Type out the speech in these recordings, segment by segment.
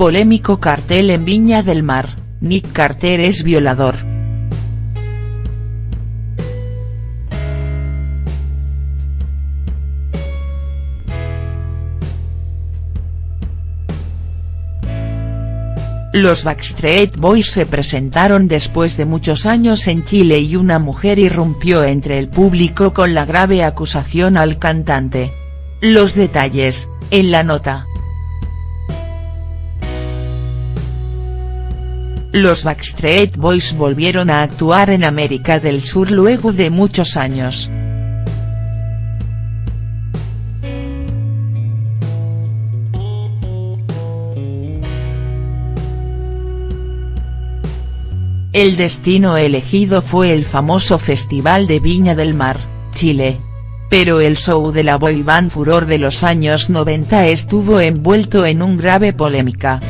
Polémico cartel en Viña del Mar, Nick Carter es violador. Los Backstreet Boys se presentaron después de muchos años en Chile y una mujer irrumpió entre el público con la grave acusación al cantante. Los detalles, en la nota. Los Backstreet Boys volvieron a actuar en América del Sur luego de muchos años. El destino elegido fue el famoso Festival de Viña del Mar, Chile. Pero el show de la boy band furor de los años 90 estuvo envuelto en un grave polémica.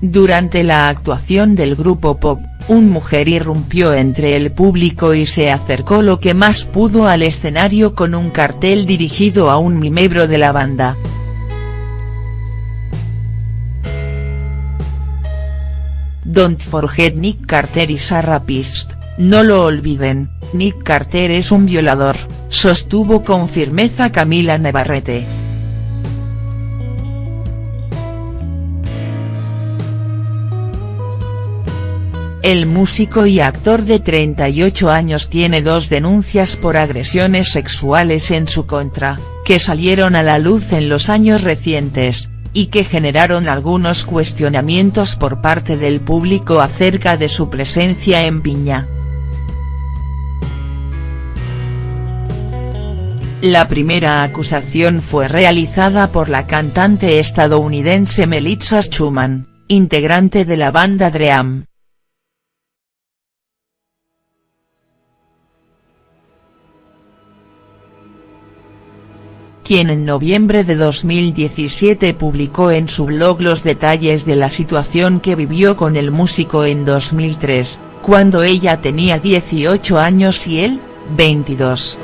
Durante la actuación del grupo pop, un mujer irrumpió entre el público y se acercó lo que más pudo al escenario con un cartel dirigido a un miembro de la banda. Don't forget Nick Carter y Sarah Pist, no lo olviden, Nick Carter es un violador, sostuvo con firmeza Camila Navarrete. El músico y actor de 38 años tiene dos denuncias por agresiones sexuales en su contra, que salieron a la luz en los años recientes, y que generaron algunos cuestionamientos por parte del público acerca de su presencia en Viña. La primera acusación fue realizada por la cantante estadounidense Melissa Schumann, integrante de la banda Dream, quien en noviembre de 2017 publicó en su blog los detalles de la situación que vivió con el músico en 2003, cuando ella tenía 18 años y él, 22.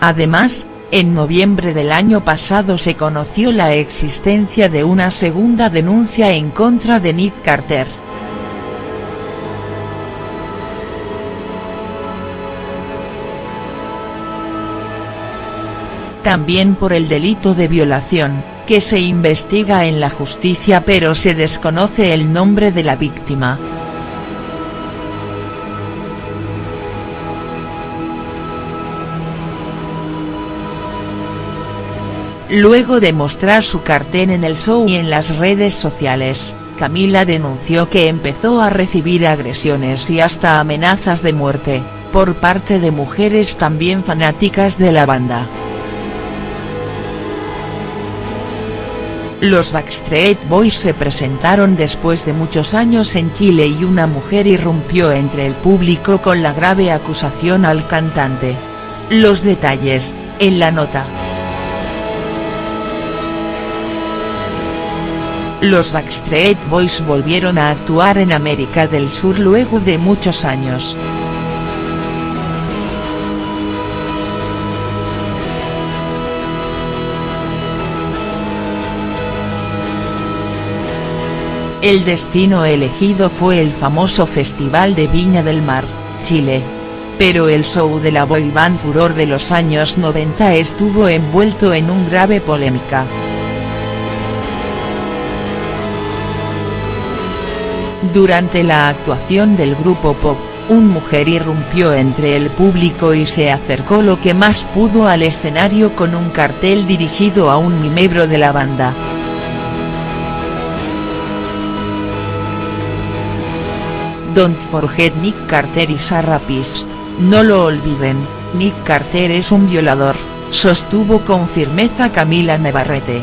Además, en noviembre del año pasado se conoció la existencia de una segunda denuncia en contra de Nick Carter. También por el delito de violación, que se investiga en la justicia pero se desconoce el nombre de la víctima. Luego de mostrar su cartel en el show y en las redes sociales, Camila denunció que empezó a recibir agresiones y hasta amenazas de muerte, por parte de mujeres también fanáticas de la banda. Los Backstreet Boys se presentaron después de muchos años en Chile y una mujer irrumpió entre el público con la grave acusación al cantante. Los detalles, en la nota. Los Backstreet Boys volvieron a actuar en América del Sur luego de muchos años. El destino elegido fue el famoso Festival de Viña del Mar, Chile. Pero el show de la boy band furor de los años 90 estuvo envuelto en un grave polémica. Durante la actuación del grupo pop, un mujer irrumpió entre el público y se acercó lo que más pudo al escenario con un cartel dirigido a un miembro de la banda. Don't forget Nick Carter y Sarah Pist, no lo olviden, Nick Carter es un violador, sostuvo con firmeza Camila Navarrete.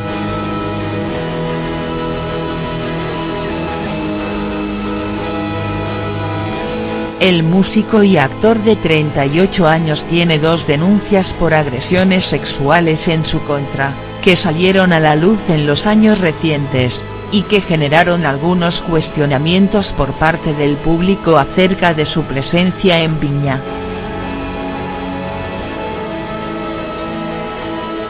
El músico y actor de 38 años tiene dos denuncias por agresiones sexuales en su contra, que salieron a la luz en los años recientes, y que generaron algunos cuestionamientos por parte del público acerca de su presencia en Viña.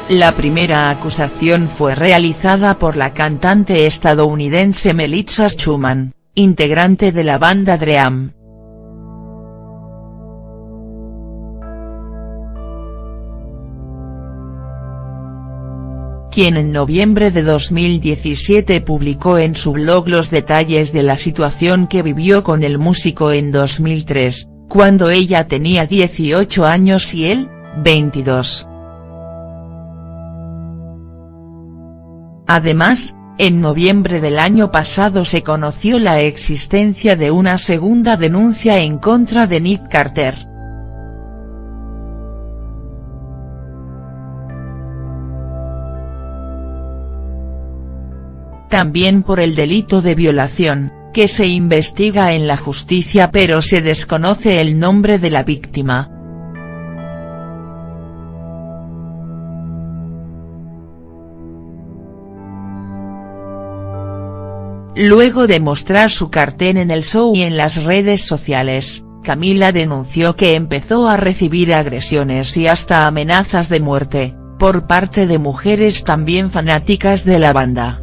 La primera acusación fue realizada por la cantante estadounidense Melissa Schumann, integrante de la banda Dream. Quien en noviembre de 2017 publicó en su blog los detalles de la situación que vivió con el músico en 2003, cuando ella tenía 18 años y él, 22. Además, en noviembre del año pasado se conoció la existencia de una segunda denuncia en contra de Nick Carter. También por el delito de violación, que se investiga en la justicia pero se desconoce el nombre de la víctima. Luego de mostrar su cartel en el show y en las redes sociales, Camila denunció que empezó a recibir agresiones y hasta amenazas de muerte, por parte de mujeres también fanáticas de la banda.